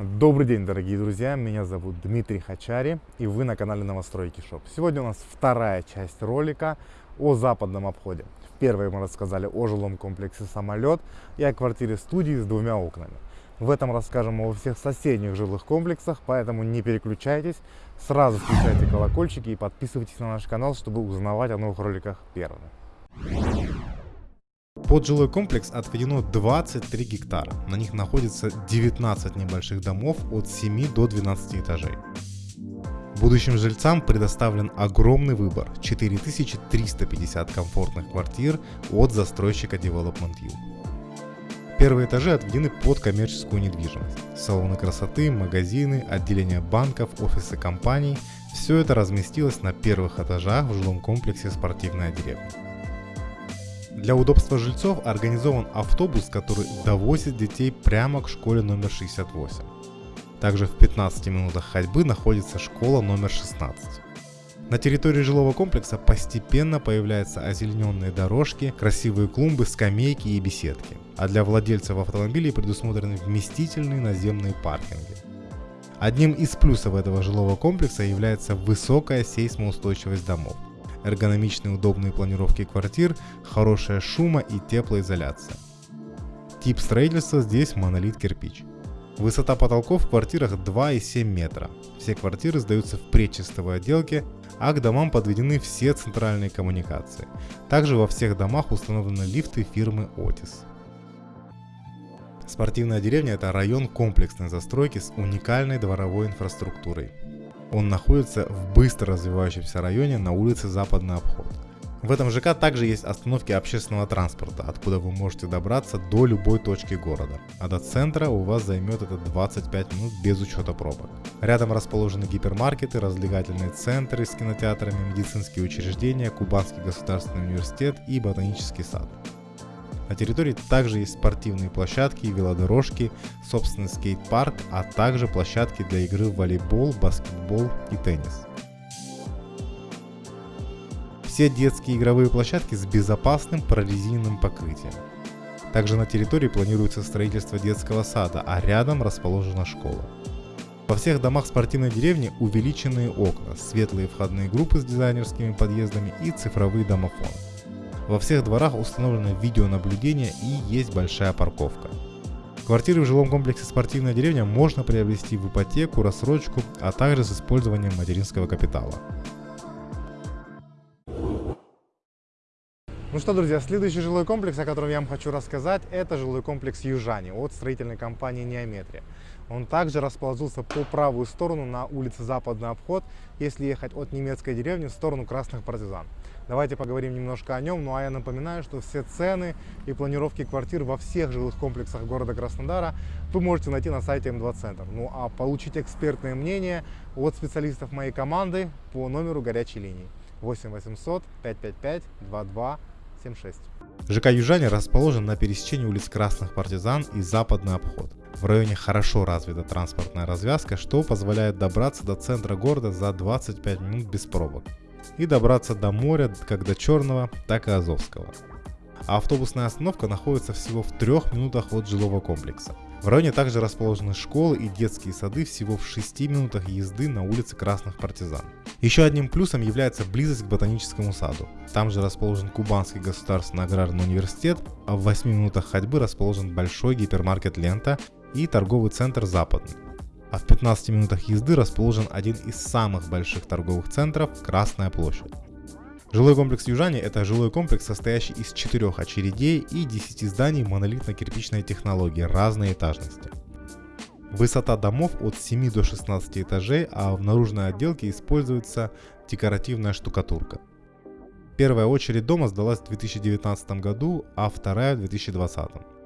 Добрый день, дорогие друзья! Меня зовут Дмитрий Хачари, и вы на канале Новостройки Shop. Сегодня у нас вторая часть ролика о западном обходе. В первой мы рассказали о жилом комплексе «Самолет» и о квартире-студии с двумя окнами. В этом расскажем о всех соседних жилых комплексах, поэтому не переключайтесь, сразу включайте колокольчики и подписывайтесь на наш канал, чтобы узнавать о новых роликах первыми. Под жилой комплекс отведено 23 гектара. На них находится 19 небольших домов от 7 до 12 этажей. Будущим жильцам предоставлен огромный выбор – 4350 комфортных квартир от застройщика Development U. Первые этажи отведены под коммерческую недвижимость. Салоны красоты, магазины, отделения банков, офисы компаний – все это разместилось на первых этажах в жилом комплексе «Спортивная деревня». Для удобства жильцов организован автобус, который довозит детей прямо к школе номер 68. Также в 15 минутах ходьбы находится школа номер 16. На территории жилого комплекса постепенно появляются озелененные дорожки, красивые клумбы, скамейки и беседки. А для владельцев автомобилей предусмотрены вместительные наземные паркинги. Одним из плюсов этого жилого комплекса является высокая сейсмоустойчивость домов эргономичные удобные планировки квартир, хорошая шума и теплоизоляция. Тип строительства здесь монолит кирпич. Высота потолков в квартирах 2,7 метра. Все квартиры сдаются в предчистовой отделке, а к домам подведены все центральные коммуникации. Также во всех домах установлены лифты фирмы Otis. Спортивная деревня – это район комплексной застройки с уникальной дворовой инфраструктурой. Он находится в быстро развивающемся районе на улице Западный обход. В этом ЖК также есть остановки общественного транспорта, откуда вы можете добраться до любой точки города. А до центра у вас займет это 25 минут без учета пробок. Рядом расположены гипермаркеты, развлекательные центры с кинотеатрами, медицинские учреждения, Кубанский государственный университет и ботанический сад. На территории также есть спортивные площадки, велодорожки, собственный скейт-парк, а также площадки для игры в волейбол, баскетбол и теннис. Все детские игровые площадки с безопасным прорезиненным покрытием. Также на территории планируется строительство детского сада, а рядом расположена школа. Во всех домах спортивной деревни увеличенные окна, светлые входные группы с дизайнерскими подъездами и цифровые домофоны. Во всех дворах установлено видеонаблюдение и есть большая парковка. Квартиры в жилом комплексе «Спортивная деревня» можно приобрести в ипотеку, рассрочку, а также с использованием материнского капитала. Ну что, друзья, следующий жилой комплекс, о котором я вам хочу рассказать, это жилой комплекс Южани от строительной компании Неометрия. Он также расположился по правую сторону на улице Западный обход, если ехать от немецкой деревни в сторону Красных Партизан. Давайте поговорим немножко о нем. Ну а я напоминаю, что все цены и планировки квартир во всех жилых комплексах города Краснодара вы можете найти на сайте М2 Центр. Ну а получить экспертное мнение от специалистов моей команды по номеру горячей линии 8 800 555 2276. ЖК Южане расположен на пересечении улиц Красных Партизан и Западный обход. В районе хорошо развита транспортная развязка, что позволяет добраться до центра города за 25 минут без пробок и добраться до моря как до Черного, так и Азовского. А автобусная остановка находится всего в трех минутах от жилого комплекса. В районе также расположены школы и детские сады всего в 6 минутах езды на улице Красных Партизан. Еще одним плюсом является близость к ботаническому саду. Там же расположен Кубанский государственный аграрный университет, а в 8 минутах ходьбы расположен большой гипермаркет «Лента» и торговый центр «Западный» а в 15 минутах езды расположен один из самых больших торговых центров – Красная площадь. Жилой комплекс Южане – это жилой комплекс, состоящий из четырех очередей и 10 зданий монолитно-кирпичной технологии разной этажности. Высота домов от 7 до 16 этажей, а в наружной отделке используется декоративная штукатурка. Первая очередь дома сдалась в 2019 году, а вторая в 2020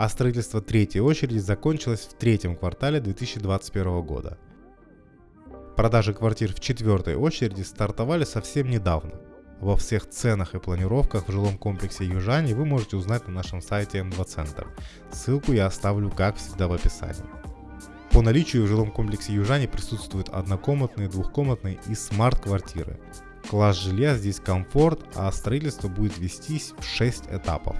а строительство третьей очереди закончилось в третьем квартале 2021 года. Продажи квартир в четвертой очереди стартовали совсем недавно. Во всех ценах и планировках в жилом комплексе Южани вы можете узнать на нашем сайте М2 Центр. Ссылку я оставлю как всегда в описании. По наличию в жилом комплексе Южани присутствуют однокомнатные, двухкомнатные и смарт-квартиры. Класс жилья здесь комфорт, а строительство будет вестись в 6 этапов.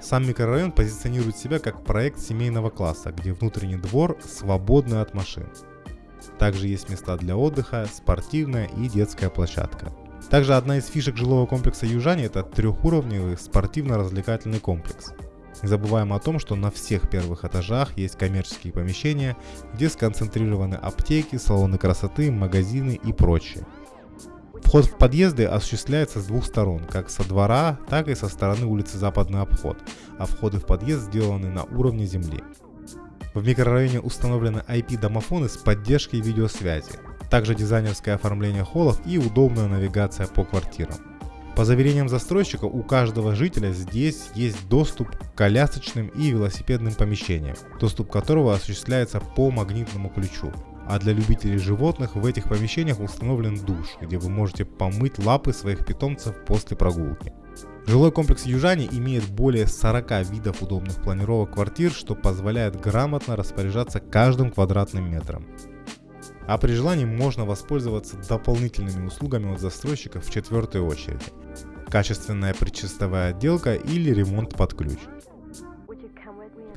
Сам микрорайон позиционирует себя как проект семейного класса, где внутренний двор свободный от машин. Также есть места для отдыха, спортивная и детская площадка. Также одна из фишек жилого комплекса Южане это трехуровневый спортивно-развлекательный комплекс. Не забываем о том, что на всех первых этажах есть коммерческие помещения, где сконцентрированы аптеки, салоны красоты, магазины и прочее. Вход в подъезды осуществляется с двух сторон, как со двора, так и со стороны улицы Западный обход, а входы в подъезд сделаны на уровне земли. В микрорайоне установлены IP-домофоны с поддержкой видеосвязи, также дизайнерское оформление холлов и удобная навигация по квартирам. По заверениям застройщика, у каждого жителя здесь есть доступ к колясочным и велосипедным помещениям, доступ которого осуществляется по магнитному ключу. А для любителей животных в этих помещениях установлен душ, где вы можете помыть лапы своих питомцев после прогулки. Жилой комплекс Южане имеет более 40 видов удобных планировок квартир, что позволяет грамотно распоряжаться каждым квадратным метром. А при желании можно воспользоваться дополнительными услугами от застройщиков в четвертой очереди. Качественная предчистовая отделка или ремонт под ключ.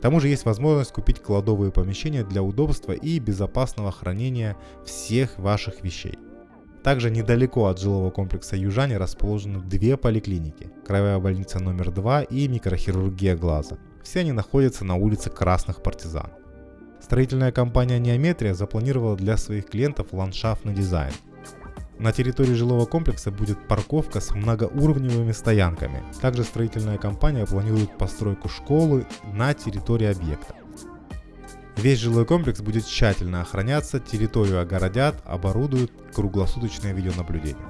К тому же есть возможность купить кладовые помещения для удобства и безопасного хранения всех ваших вещей. Также недалеко от жилого комплекса Южане расположены две поликлиники – Краевая больница номер 2 и микрохирургия глаза. Все они находятся на улице Красных Партизан. Строительная компания Неометрия запланировала для своих клиентов ландшафтный дизайн. На территории жилого комплекса будет парковка с многоуровневыми стоянками. Также строительная компания планирует постройку школы на территории объекта. Весь жилой комплекс будет тщательно охраняться, территорию огородят, оборудуют круглосуточное видеонаблюдение.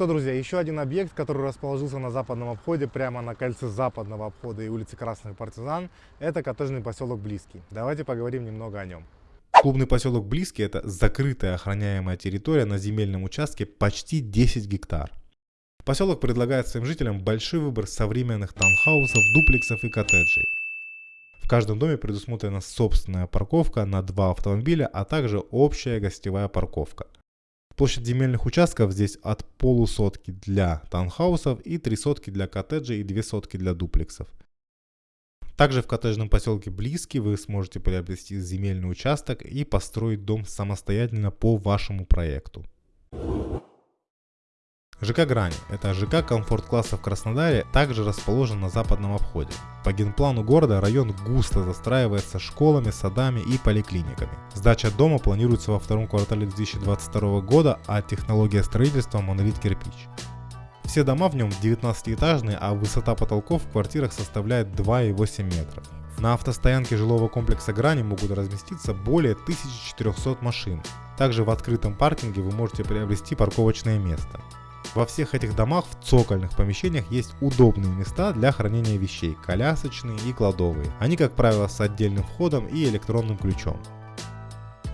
Что, друзья, еще один объект, который расположился на западном обходе, прямо на кольце западного обхода и улицы Красных Партизан, это коттеджный поселок Близкий. Давайте поговорим немного о нем. Клубный поселок Близкий – это закрытая охраняемая территория на земельном участке почти 10 гектар. Поселок предлагает своим жителям большой выбор современных таунхаусов, дуплексов и коттеджей. В каждом доме предусмотрена собственная парковка на два автомобиля, а также общая гостевая парковка – Площадь земельных участков здесь от полусотки для таунхаусов и три сотки для коттеджей и две сотки для дуплексов. Также в коттеджном поселке Близкий вы сможете приобрести земельный участок и построить дом самостоятельно по вашему проекту. ЖК Грань – это ЖК комфорт-класса в Краснодаре, также расположен на западном обходе. По генплану города район густо застраивается школами, садами и поликлиниками. Сдача дома планируется во втором квартале 2022 года, а технология строительства – монолит кирпич. Все дома в нем 19-этажные, а высота потолков в квартирах составляет 2,8 метров. На автостоянке жилого комплекса Грани могут разместиться более 1400 машин. Также в открытом паркинге вы можете приобрести парковочное место. Во всех этих домах в цокольных помещениях есть удобные места для хранения вещей, колясочные и кладовые. Они, как правило, с отдельным входом и электронным ключом.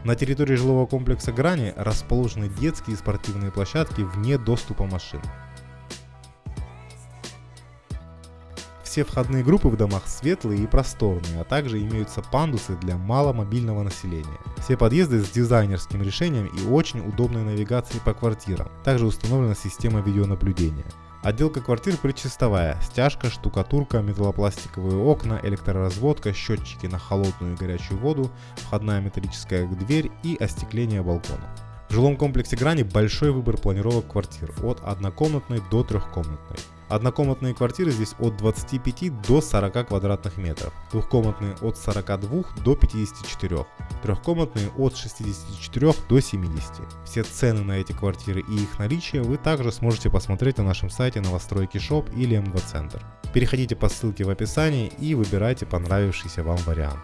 На территории жилого комплекса Грани расположены детские и спортивные площадки вне доступа машин. Все входные группы в домах светлые и просторные, а также имеются пандусы для маломобильного населения. Все подъезды с дизайнерским решением и очень удобной навигацией по квартирам. Также установлена система видеонаблюдения. Отделка квартир предчистовая, стяжка, штукатурка, металлопластиковые окна, электроразводка, счетчики на холодную и горячую воду, входная металлическая дверь и остекление балконов. В жилом комплексе Грани большой выбор планировок квартир от однокомнатной до трехкомнатной. Однокомнатные квартиры здесь от 25 до 40 квадратных метров, двухкомнатные от 42 до 54, трехкомнатные от 64 до 70. Все цены на эти квартиры и их наличие вы также сможете посмотреть на нашем сайте новостройки Shop или М2 Центр. Переходите по ссылке в описании и выбирайте понравившийся вам вариант.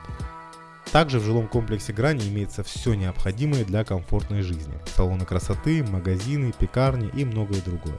Также в жилом комплексе Грани имеется все необходимое для комфортной жизни. Салоны красоты, магазины, пекарни и многое другое.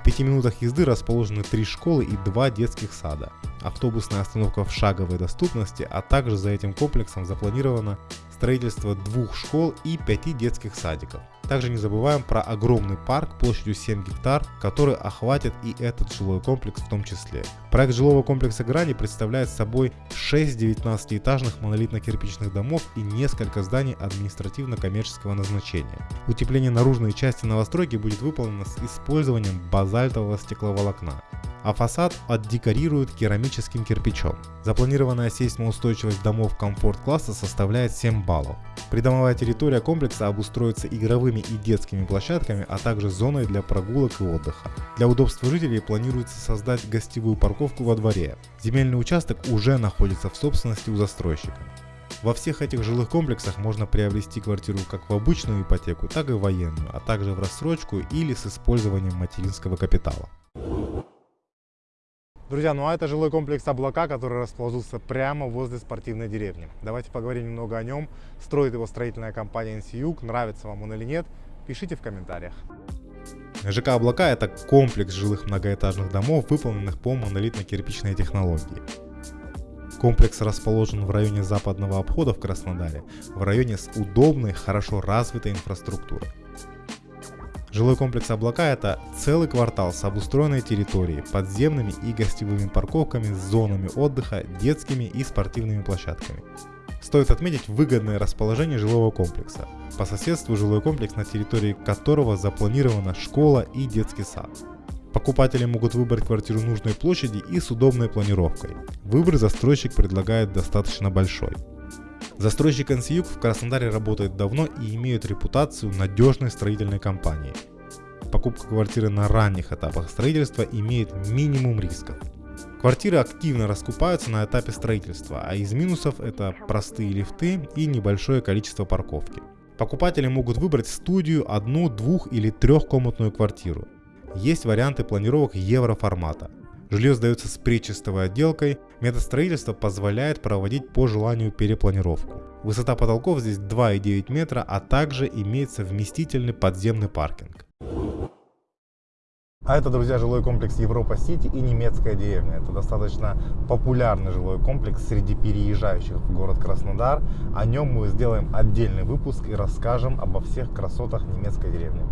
В пяти минутах езды расположены три школы и два детских сада. Автобусная остановка в шаговой доступности, а также за этим комплексом запланировано строительство двух школ и пяти детских садиков. Также не забываем про огромный парк площадью 7 гектар, который охватит и этот жилой комплекс в том числе. Проект жилого комплекса Грани представляет собой 6 19-этажных монолитно-кирпичных домов и несколько зданий административно-коммерческого назначения. Утепление наружной части новостройки будет выполнено с использованием базальтового стекловолокна а фасад отдекорируют керамическим кирпичом. Запланированная сейсмоустойчивость домов комфорт-класса составляет 7 баллов. Придомовая территория комплекса обустроится игровыми и детскими площадками, а также зоной для прогулок и отдыха. Для удобства жителей планируется создать гостевую парковку во дворе. Земельный участок уже находится в собственности у застройщика. Во всех этих жилых комплексах можно приобрести квартиру как в обычную ипотеку, так и военную, а также в рассрочку или с использованием материнского капитала. Друзья, ну а это жилой комплекс «Облака», который расположился прямо возле спортивной деревни. Давайте поговорим немного о нем. Строит его строительная компания «Инсиюг». Нравится вам он или нет? Пишите в комментариях. ЖК «Облака» — это комплекс жилых многоэтажных домов, выполненных по монолитно-кирпичной технологии. Комплекс расположен в районе западного обхода в Краснодаре, в районе с удобной, хорошо развитой инфраструктурой. Жилой комплекс «Облака» — это целый квартал с обустроенной территорией, подземными и гостевыми парковками, зонами отдыха, детскими и спортивными площадками. Стоит отметить выгодное расположение жилого комплекса. По соседству жилой комплекс, на территории которого запланирована школа и детский сад. Покупатели могут выбрать квартиру нужной площади и с удобной планировкой. Выбор застройщик предлагает достаточно большой. Застройщик NCUG в Краснодаре работает давно и имеет репутацию надежной строительной компании. Покупка квартиры на ранних этапах строительства имеет минимум рисков. Квартиры активно раскупаются на этапе строительства, а из минусов это простые лифты и небольшое количество парковки. Покупатели могут выбрать студию, одну, двух или трехкомнатную квартиру. Есть варианты планировок евроформата. Жилье сдается с причистовой отделкой, метод строительства позволяет проводить по желанию перепланировку. Высота потолков здесь 2,9 метра, а также имеется вместительный подземный паркинг. А это, друзья, жилой комплекс Европа-Сити и немецкая деревня. Это достаточно популярный жилой комплекс среди переезжающих в город Краснодар. О нем мы сделаем отдельный выпуск и расскажем обо всех красотах немецкой деревни.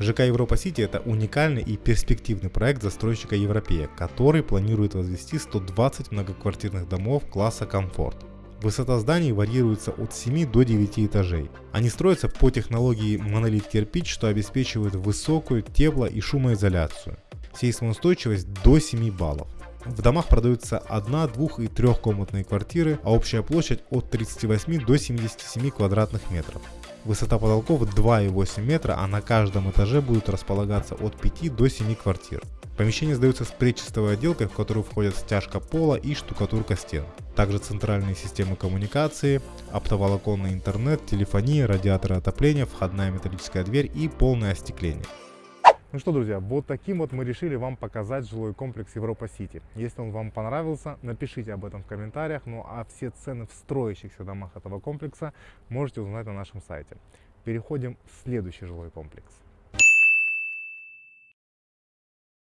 ЖК Европа Сити это уникальный и перспективный проект застройщика Европея, который планирует возвести 120 многоквартирных домов класса комфорт. Высота зданий варьируется от 7 до 9 этажей. Они строятся по технологии монолит кирпич, что обеспечивает высокую тепло- и шумоизоляцию. Сейсмоустойчивость до 7 баллов. В домах продаются 1, 2 и 3 комнатные квартиры, а общая площадь от 38 до 77 квадратных метров. Высота потолков 2,8 метра, а на каждом этаже будут располагаться от 5 до 7 квартир. Помещение сдается с предчистовой отделкой, в которую входят стяжка пола и штукатурка стен. Также центральные системы коммуникации, оптоволоконный интернет, телефония, радиаторы отопления, входная металлическая дверь и полное остекление. Ну что, друзья, вот таким вот мы решили вам показать жилой комплекс Европа-Сити. Если он вам понравился, напишите об этом в комментариях. Ну а все цены в строящихся домах этого комплекса можете узнать на нашем сайте. Переходим в следующий жилой комплекс.